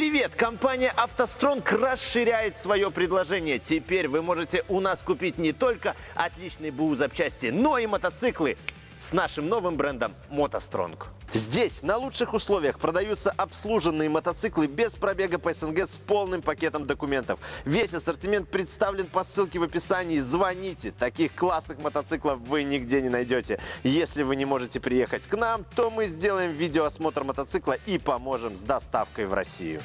Привет! Компания «АвтоСтронг» расширяет свое предложение. Теперь вы можете у нас купить не только отличные БУ запчасти, но и мотоциклы с нашим новым брендом «МотоСтронг». Здесь на лучших условиях продаются обслуженные мотоциклы без пробега по СНГ с полным пакетом документов. Весь ассортимент представлен по ссылке в описании. Звоните, таких классных мотоциклов вы нигде не найдете. Если вы не можете приехать к нам, то мы сделаем видеоосмотр мотоцикла и поможем с доставкой в Россию.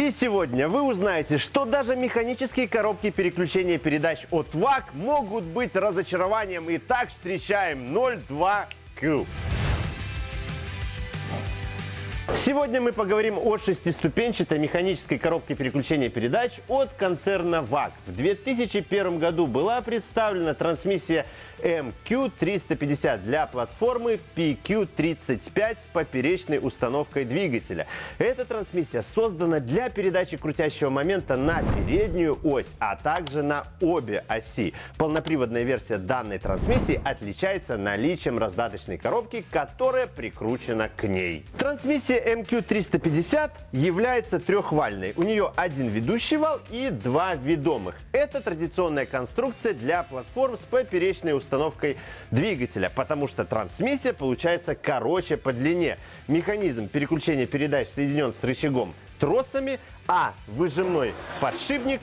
И сегодня вы узнаете, что даже механические коробки переключения передач от ВАК могут быть разочарованием. Итак, встречаем 02Q. Сегодня мы поговорим о шестиступенчатой механической коробке переключения передач от концерна ВАК. В 2001 году была представлена трансмиссия MQ350 для платформы PQ35 с поперечной установкой двигателя. Эта трансмиссия создана для передачи крутящего момента на переднюю ось, а также на обе оси. Полноприводная версия данной трансмиссии отличается наличием раздаточной коробки, которая прикручена к ней. Трансмиссия MQ350 является трехвальной. У нее один ведущий вал и два ведомых. Это традиционная конструкция для платформ с поперечной установкой двигателя, потому что трансмиссия получается короче по длине. Механизм переключения передач соединен с рычагом тросами, а выжимной подшипник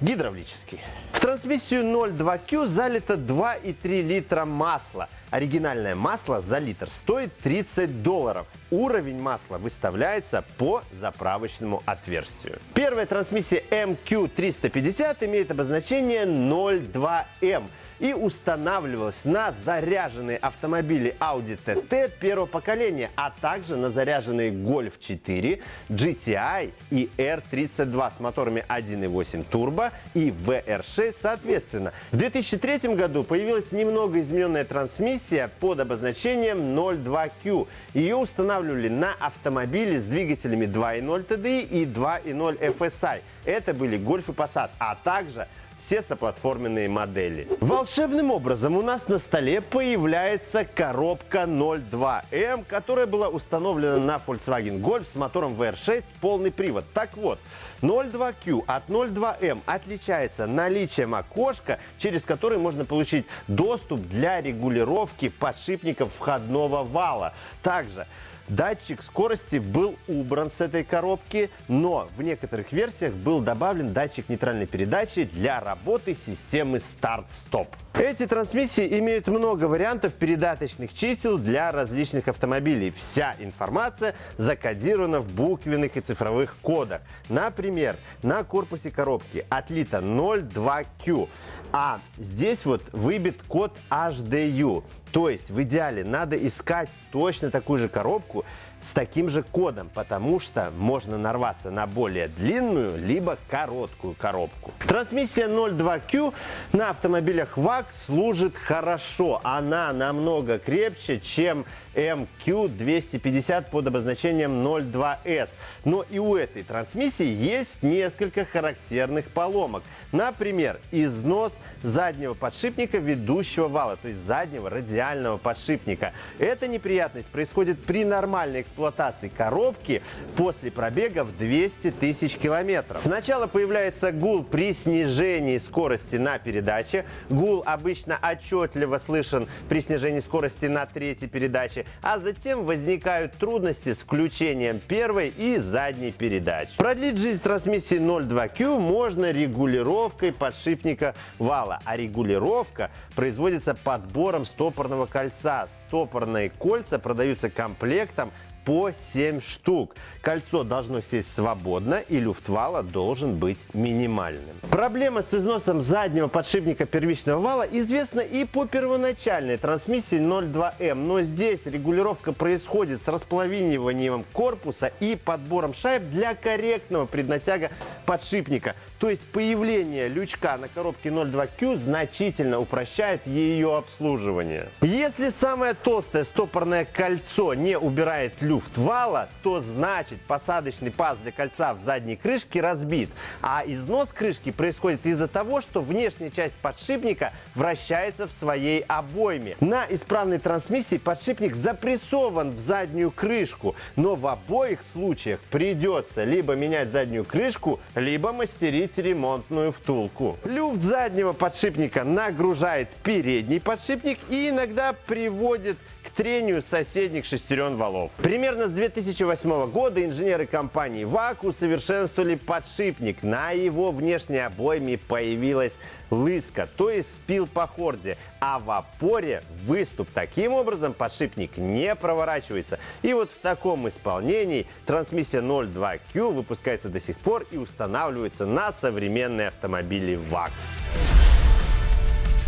гидравлический. В трансмиссию 02Q залито 2,3 литра масла. Оригинальное масло за литр стоит 30 долларов. Уровень масла выставляется по заправочному отверстию. Первая трансмиссия MQ350 имеет обозначение 02M и устанавливалась на заряженные автомобили Audi TT первого поколения, а также на заряженные Golf 4, GTI и R32 с моторами 1.8 турбо и VR6 соответственно. В 2003 году появилась немного измененная трансмиссия под обозначением 02Q. Ее устанавливали на автомобили с двигателями 2.0 TDI и 2.0 FSI. Это были Golf и Passat, а также все соплатформенные модели. Волшебным образом у нас на столе появляется коробка 02M, которая была установлена на Volkswagen Golf с мотором VR6 полный привод. Так вот, 02Q от 02M отличается наличием окошка, через которое можно получить доступ для регулировки подшипников входного вала. Также Датчик скорости был убран с этой коробки, но в некоторых версиях был добавлен датчик нейтральной передачи для работы системы старт-стоп. Эти трансмиссии имеют много вариантов передаточных чисел для различных автомобилей. Вся информация закодирована в буквенных и цифровых кодах. Например, на корпусе коробки отлито 02Q, а здесь вот выбит код HDU. То есть в идеале надо искать точно такую же коробку с таким же кодом, потому что можно нарваться на более длинную либо короткую коробку. Трансмиссия 02Q на автомобилях VAG служит хорошо. Она намного крепче, чем MQ250 под обозначением 02S. Но и у этой трансмиссии есть несколько характерных поломок. Например, износ заднего подшипника ведущего вала, то есть заднего радиального подшипника. Эта неприятность происходит при нормальной эксплуатации коробки после пробега в 200 тысяч километров. Сначала появляется гул при снижении скорости на передаче. Гул обычно отчетливо слышен при снижении скорости на третьей передаче, а затем возникают трудности с включением первой и задней передач. Продлить жизнь трансмиссии 02Q можно регулировкой подшипника вала, а регулировка производится подбором стопорного кольца. Стопорные кольца продаются комплектом по 7 штук. Кольцо должно сесть свободно и люфт вала должен быть минимальным. Проблема с износом заднего подшипника первичного вала известна и по первоначальной трансмиссии 02М, но здесь регулировка происходит с располовиниванием корпуса и подбором шайб для корректного преднатяга подшипника. То есть появление лючка на коробке 02Q значительно упрощает ее обслуживание. Если самое толстое стопорное кольцо не убирает люфт вала, то значит посадочный паз для кольца в задней крышке разбит. А износ крышки происходит из-за того, что внешняя часть подшипника вращается в своей обойме. На исправной трансмиссии подшипник запрессован в заднюю крышку, но в обоих случаях придется либо менять заднюю крышку, либо мастерить ремонтную втулку. Люфт заднего подшипника нагружает передний подшипник и иногда приводит к трению соседних шестерен валов. Примерно с 2008 года инженеры компании ВАК усовершенствовали подшипник. На его внешней обойме появилась лыска, то есть спил по хорде, а в опоре выступ. Таким образом подшипник не проворачивается. И вот в таком исполнении трансмиссия 02Q выпускается до сих пор и устанавливается на современные автомобили ВАК.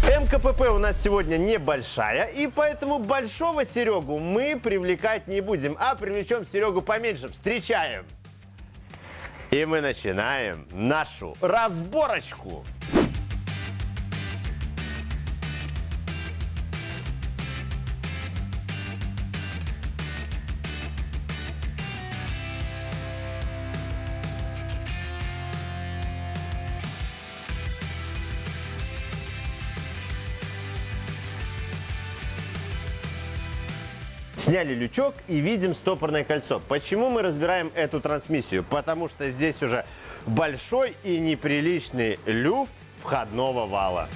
МКПП у нас сегодня небольшая, и поэтому большого Серегу мы привлекать не будем, а привлечем Серегу поменьше. Встречаем! И мы начинаем нашу разборочку. Сняли лючок и видим стопорное кольцо. Почему мы разбираем эту трансмиссию? Потому что здесь уже большой и неприличный люфт входного вала.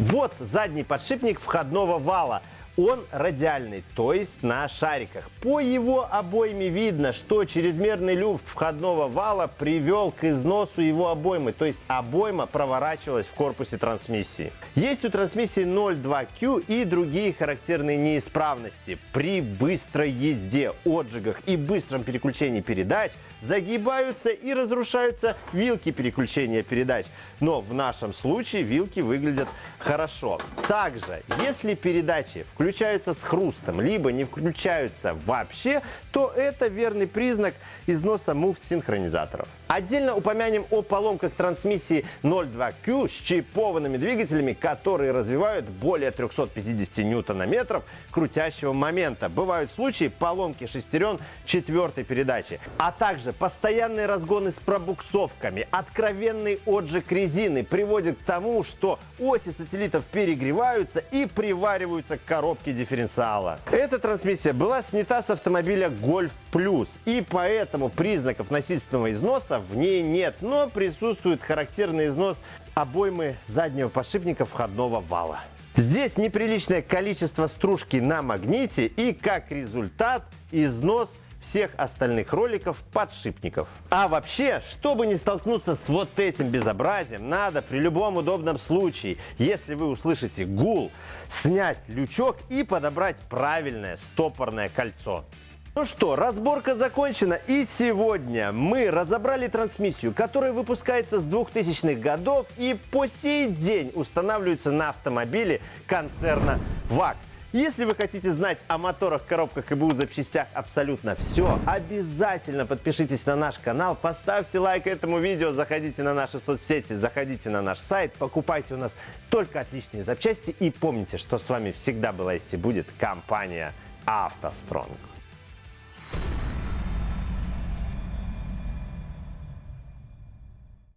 Вот задний подшипник входного вала. Он радиальный, то есть на шариках. По его обойме видно, что чрезмерный люфт входного вала привел к износу его обоймы, то есть обойма проворачивалась в корпусе трансмиссии. Есть у трансмиссии 02Q и другие характерные неисправности. При быстрой езде, отжигах и быстром переключении передач – загибаются и разрушаются вилки переключения передач. Но в нашем случае вилки выглядят хорошо. Также, если передачи включаются с хрустом, либо не включаются вообще, то это верный признак износа муфт-синхронизаторов. Отдельно упомянем о поломках трансмиссии 02Q с чипованными двигателями, которые развивают более 350 ньютонометров крутящего момента. Бывают случаи поломки шестерен четвертой передачи, а также постоянные разгоны с пробуксовками, откровенный отжиг резины приводит к тому, что оси сателлитов перегреваются и привариваются к коробке дифференциала. Эта трансмиссия была снята с автомобиля Golf Plus, и поэтому признаков насильственного износа в ней нет, но присутствует характерный износ обоймы заднего подшипника входного вала. Здесь неприличное количество стружки на магните и как результат износ всех остальных роликов подшипников. А вообще, чтобы не столкнуться с вот этим безобразием, надо при любом удобном случае, если вы услышите гул, снять лючок и подобрать правильное стопорное кольцо. Ну что, разборка закончена и сегодня мы разобрали трансмиссию, которая выпускается с 2000-х годов и по сей день устанавливается на автомобиле концерна ВАК. Если вы хотите знать о моторах, коробках и БУ запчастях абсолютно все, обязательно подпишитесь на наш канал, поставьте лайк этому видео, заходите на наши соцсети, заходите на наш сайт, покупайте у нас только отличные запчасти и помните, что с вами всегда была есть и будет компания «АвтоСтронг».